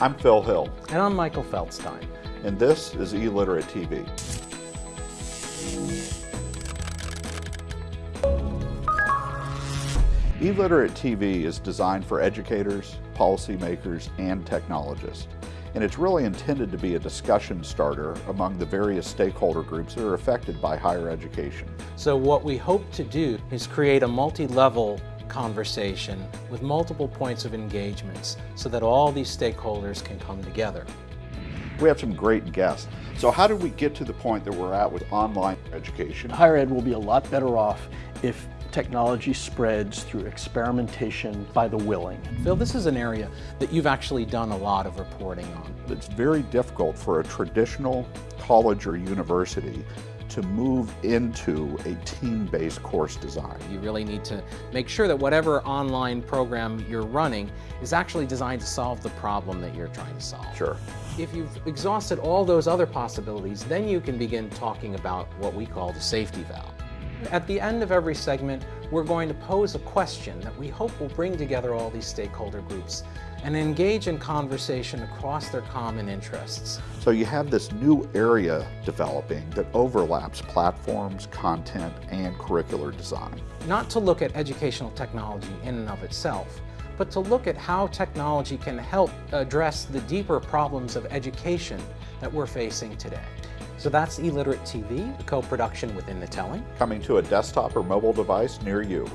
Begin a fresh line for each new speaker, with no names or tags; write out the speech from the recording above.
I'm Phil Hill,
And I'm Michael Feldstein.
and this is eLiterate TV. eLiterate TV is designed for educators, policymakers, and technologists. And it's really intended to be a discussion starter among the various stakeholder groups that are affected by higher education.
So what we hope to do is create a multi-level conversation with multiple points of engagements so that all these stakeholders can come together.
We have some great guests. So how did we get to the point that we're at with online education?
Higher ed will be a lot better off if technology spreads through experimentation by the willing.
Phil, this is an area that you've actually done a lot of reporting on.
It's very difficult for a traditional college or university to move into a team-based course design.
You really need to make sure that whatever online program you're running is actually designed to solve the problem that you're trying to solve.
Sure.
If you've exhausted all those other possibilities, then you can begin talking about what we call the safety valve. At the end of every segment, we're going to pose a question that we hope will bring together all these stakeholder groups and engage in conversation across their common interests.
So you have this new area developing that overlaps platforms, content, and curricular design.
Not to look at educational technology in and of itself, but to look at how technology can help address the deeper problems of education that we're facing today. So that's eLiterate TV, a co-production with In The Telling.
Coming to a desktop or mobile device near you.